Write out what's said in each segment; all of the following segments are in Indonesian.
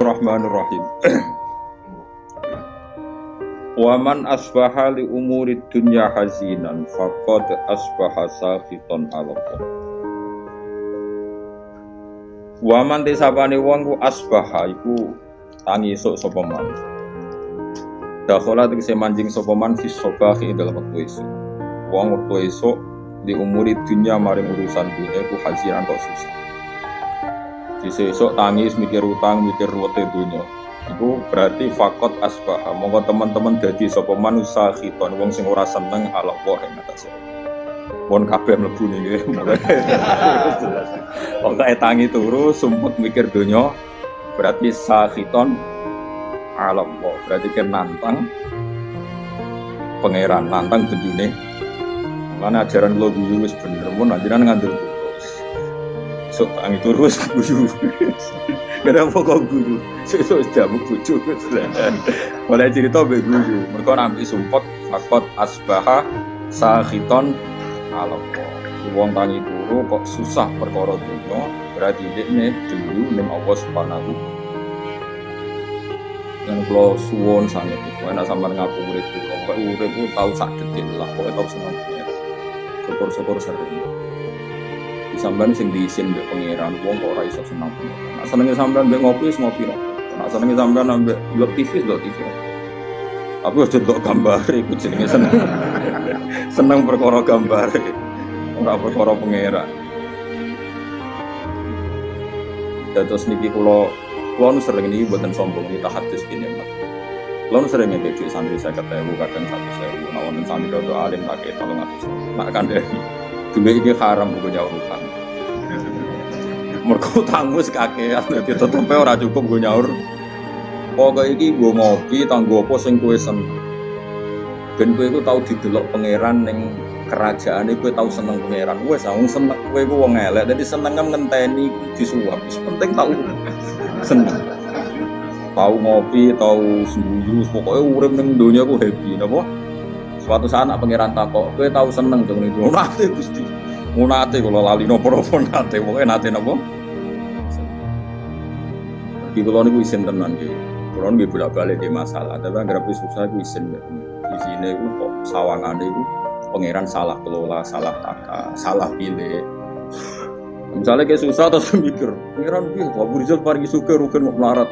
Bismillahirrahmanirrahim. Waman asbaha li umuri dunya hazinan faqad asbaha ala Allah. Waman desapane wong ku asbaha iku tangi esuk sapa man. Dakhala tegese manjing sapa man fi sobahi dalam waktu esuk. Wong waktu esuk di umuri dunya maring urusan dunya iku hazinan kok susah. Di esuk tangis mikir utang, mikir ruwete dunya. Iku berarti fakot asbah. Monggo teman-teman dadi sapa manusa khiton wong sing ora seneng ala Allah ing atase. Pun kabeh mlebu niki mulai. Pokoke tangi turu sumput mikir donya berarti sakhiton ala Allah. Berarti kan nantang pangeran nantang bendune. Mana ajaran lo guyu wis bener mun ajaran ngandel. Sok tangi turu wis guyu. Kada pokok guru, sesuk jamu bojo Mulai cerita be guru, mereka nampi sumpot fakot asbaha sakhiton alaqo. Wong tangi turu kok susah perkara dunya, berarti dekne dulu ning Allah Subhanahu. Yang kalau suwon sangat itu, enak sampai ngaku urip itu, kok urip tahu sak detik lah, kok tahu seneng syukur-syukur sering sampean sing diisin mbek pangeran wong kok ora iso seneng pangeran. Nek senenge sampean mbek ngopi wis ngopi ora. Nek senenge sampean mbek delok TV delok TV. Tapi wis delok gambar iku jenenge seneng. seneng perkara gambar. Ora perkara pangeran. Dados niki kula kula sering niki mboten sombong niki tahadus Mas. Kula nu sering ngekek duit santri 50.000 kadang 100.000. Nek wonten santri dodo alim tak kek 300. Nek kandhani duit ini haram buku nyaur utang. Mergo utangmu sekakean dadi tetepe ora cukup gue nyaur. Pokoke iki gue ngopi tanggo apa sing kowe seneng. Ben kowe iku tau didelok pangeran ning kerajaan kowe tau seneng pangeran. Wes wong seneng kowe iku wong elek dadi seneng ngenteni disuap. Penting tau seneng. Tau ngopi, tau sembuyu, pokoknya urip ning donya ku happy napa? Suatu saat nak pangeran takok, kowe tahu seneng dong itu. Nate Gusti. Nate kalau lali nopo-nopo nate, pokoknya nate nopo. Di kalau niku isin tenan ki. Kalau nggih bolak-balik di masalah, tapi anggere susah iku isin. Di sini iku kok sawangane iku pangeran salah kelola, salah tata, salah pilih. Misalnya kayak susah terus mikir, pangeran piye? Abu Rizal paringi suka rukun mau melarat.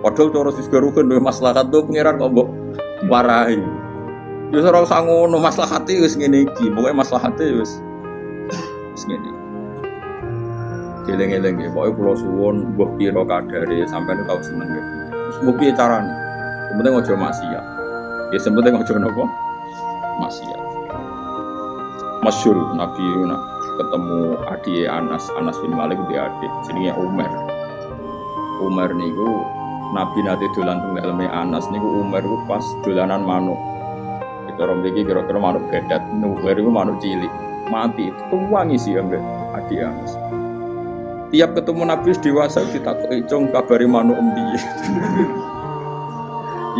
Padahal cara sisga rukun maslahat tuh pangeran kok mbok. Ya ora usah ngono, maslahate wis ngene iki. Pokoke maslahate wis wis ngene. Geleng-geleng ya, pokoke kula suwun mbah pira kadare sampean tau seneng ya. Wis mbah piye carane? Penting aja maksiat. Ya penting aja napa? Maksiat. Masyur Nabi nak ketemu adik Anas, Anas bin Malik dia adik, jenenge Umar. Umar niku Nabi nanti dolan teng Anas niku Umar pas dolanan manuk. Cara mriki kira-kira manuk gadat, nuwer itu manuk cilik. Mati, tuwangi sih ambek adik Anas. Tiap ketemu Nabi dewasa ditakoki, "Cung kabari manuk endi?"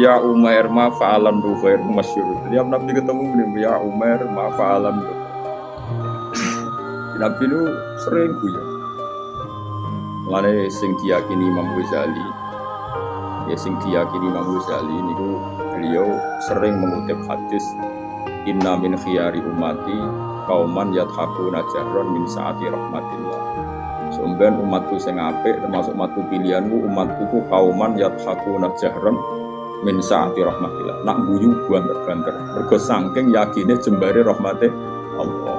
ya Umar ma fa'alan Nuhair masyhur. Tiap Nabi ketemu beliau, "Ya Umar ma fa'alan Nabi itu sering guyon. Mulane sing diyakini Imam Ghazali, ya sing diyakini Imam Ghazali niku beliau sering mengutip hadis Inna min khiyari umati kauman yadhakuna jarron min saati rahmatillah. Sumben umatku sing apik termasuk umatku pilihanku umatku ku kauman yadhakuna jarron min saati rahmatillah. Nak guyu banter-banter. Mergo saking yakine jembare rahmate Allah.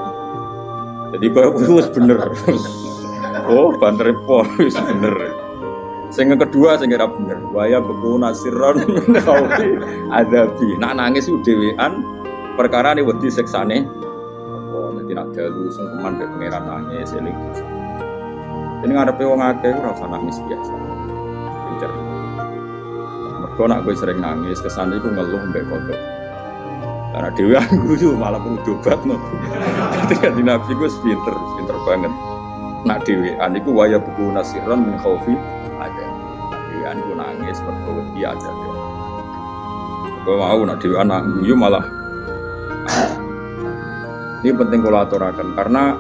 Jadi wis bener. Oh banter pol bener sing kedua sing ora bener waya beku nasiron khaufi adabi. Nak nangis ku dhewean perkara ini wedi siksane. Apa nanti nak dalu sungkeman mek pangeran nangis eling ini ngarepe wong akeh ora usah nangis biasa. Pinter. Mergo nak kowe sering nangis kesane iku ngeluh mbek kodok. Karena dewi guyu malah perlu dobat no. Di nabi gue pinter pinter banget. Nak dewi aniku waya buku nasiran min ada dewan gue nangis berdoa dia ada gue mau nak dewi anak guyu malah. Ini penting kalau aturakan karena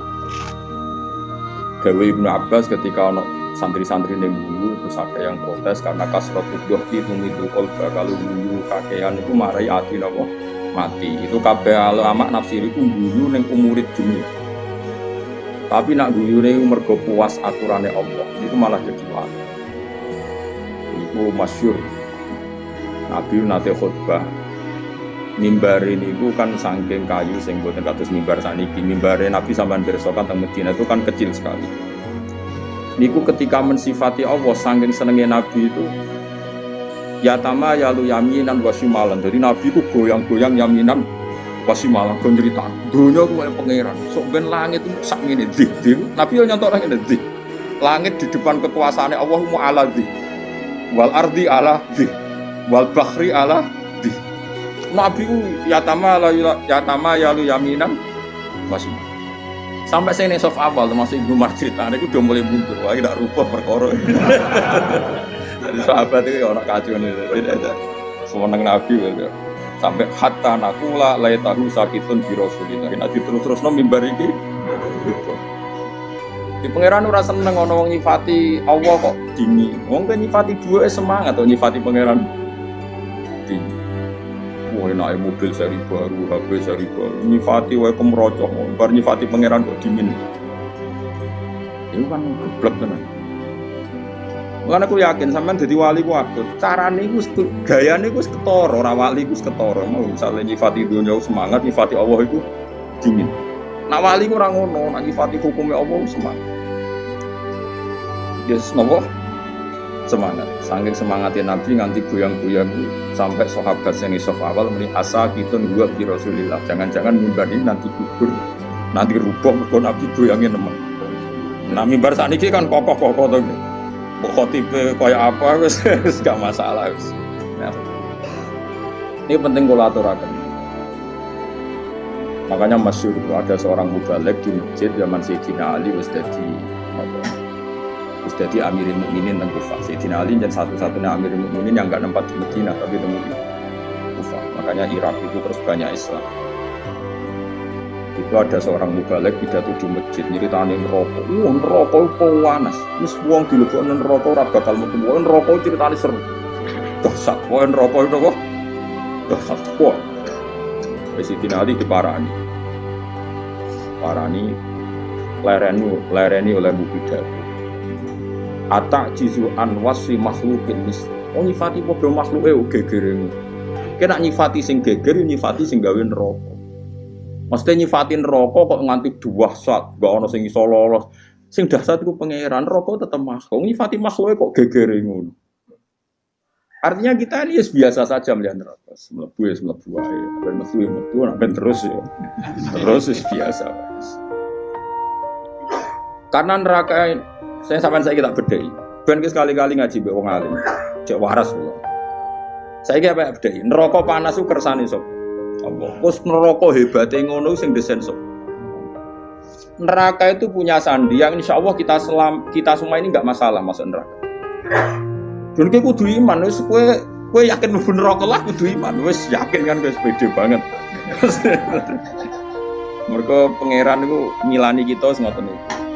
Gawe Ibnu Abbas ketika ono santri-santri yang dulu terus ada yang protes karena kasrat tuduh itu itu kolba kalau dulu kakean itu marai hati nopo mati. Itu kabeh ulama nafsir itu dulu neng umurit dunia. Tapi nak guyu mergo puas aturannya Allah itu malah jadi mati itu masyur. Nabi nate khutbah. Mimbar ini itu kan sangking kayu sing buatan kados mimbar saniki mimbar Nabi sampean pirsa kan teng itu kan kecil sekali. Niku ketika mensifati Allah sangking senengnya Nabi itu ya tama ya lu yaminan wasimalan jadi Nabi itu goyang-goyang yaminan wasimalan gue cerita dunia gue yang pangeran. Sok ben langit itu sak di. Nabi yang nyontok langit di langit di depan kekuasaannya Allah mu ala di wal ardi ala di wal bahri ala di Nabi itu ya tama ya tama ya lu yaminan wasimalan Sampai saya nih soft awal termasuk Ibnu cerita, itu udah mulai mundur, wah tidak rupa perkara. Jadi sahabat itu orang kacau nih, tidak. Semenang Nabi gitu. Sampai hatta nakula lay tahu sakitun di Rasulillah. Nanti terus terus no mimbar. Di pangeran ora seneng ono wong nyifati Allah kok dingin. Wong kan nyifati dua semangat atau nyifati pangeran dingin. Wah enak mobil seri baru, HP seri baru. Nyifati wae kemrocok, bar nyifati pangeran kok dingin. Itu kan geblek tenan. Mulane aku yakin sampean dadi wali ku aku. Carane iku gayane iku ketara, ora wali iku ketara. Mau misalnya nyifati dunia semangat, nyifati Allah iku dingin. Nak wali ku ora ngono, nak nyifati hukumnya Allah semangat. Yes, nopo? semangat. Saking semangatnya Nabi nganti goyang-goyang sampai sahabat yang isof awal meni asa kita gua di Rasulillah. Jangan-jangan mimbar ini nanti gugur, nanti rubuh kok Nabi goyangin teman. Nah mimbar saat ini kan kokoh-kokoh tuh. Pokok tipe kayak apa wes gak masalah wes. Nah, ini penting kalau aturakan. Makanya masyur ada seorang mubalek di masjid zaman Sayyidina Ali wes jadi jadi Amirul Mukminin tentang Kufah. Sayyidina Ali dan satu-satunya Amirul Mukminin yang nggak nempat di Medina tapi di Kufah. Makanya Irak itu terus banyak Islam. Itu ada seorang mubalek pidato di masjid nyeritain rokok. Wah, rokok itu panas. Wis wong dilebokno rokok ora bakal metu. Rokok ceritanya seru. Dahsyat. Wah, rokok itu kok dahsyat. Wah. Sayyidina Ali diparani. Parani lereni lereni oleh mubidato atak jizu an wasi makhlukin mis oh nyifati podo makhluk eh gegereng kena nyifati sing geger nyifati sing gawe neraka Maksudnya nyifatin rokok kok nganti dua saat, gak ono sing iso lolos. Sing dahsyat iku pangeran, rokok tetep makhluk. Nyifati makhluk kok gegereng ngono. Artinya kita ini biasa saja melihat neraka. Melebu ya melebu aja. Ben metu ya metu, ben terus ya. Terus biasa. Karena neraka saya sampai saya kita bedai. Ben sekali-kali ngaji be wong alim. Cek waras kula. Saya kira apa bedai. Neraka panas ku kersane sop. Allah. Terus neraka hebatnya ngono sing desen sop. Neraka itu punya sandi yang insya Allah kita selam kita semua ini nggak masalah masuk neraka. Dan kayak kudu iman, wes kue kue yakin mau neraka lah kudu iman, wes yakin kan wes pede banget. Mereka pangeran itu ngilani kita ngoten niku.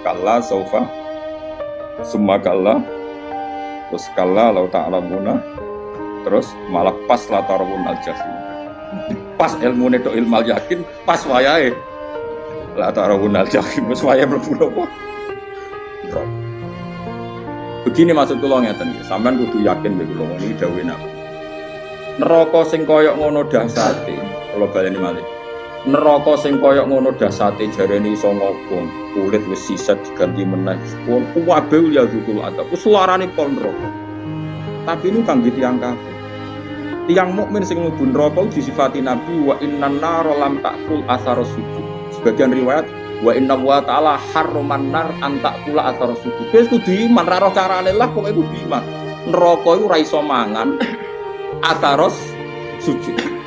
Kalla sofa semua kalla. Terus kalla lau ta'lamuna. Terus malah pas la tarawun al pas ilmu nedo ilmu yakin pas wayahe. La tarawun al jahim wis wayahe mlebu nopo begini maksud kula ngeten sampean kudu yakin nek kula ini dawuh neraka sing koyok ngono dahsate kula baleni malih neraka sing koyok ngono dasate jarene iso ngobong kulit wis sisa diganti meneh pun kuwabe ya dukul adab. Wis suarane pon neraka. Tapi ini kangge tiyang kafir tiang mukmin sing mlebu neraka disifati nabi wa innan naro lam takul asar sujud. Sebagian riwayat wa inna wa ta'ala harroman nar antak pula asar sujud. Wis kudu iman. Ra roh carane lah pokoke kudu iman. Neraka iku ra iso mangan asaros sujud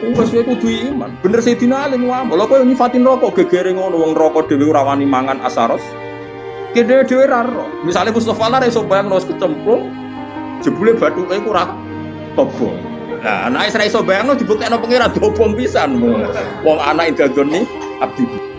Wes kowe kudu iman. Bener Sayyidina Ali ngomong, lha kowe nyifatin rokok gegere ngono wong rokok dhewe ora wani mangan asaros. Kene dhewe ra ro. Misale Mustofa lah iso bayang wis kecemplung jebule bathuke ku ora kobong. Nah, anak Israel iso bayang no dibuktekno pengira dobong pisan. Wong anak idadoni abdi.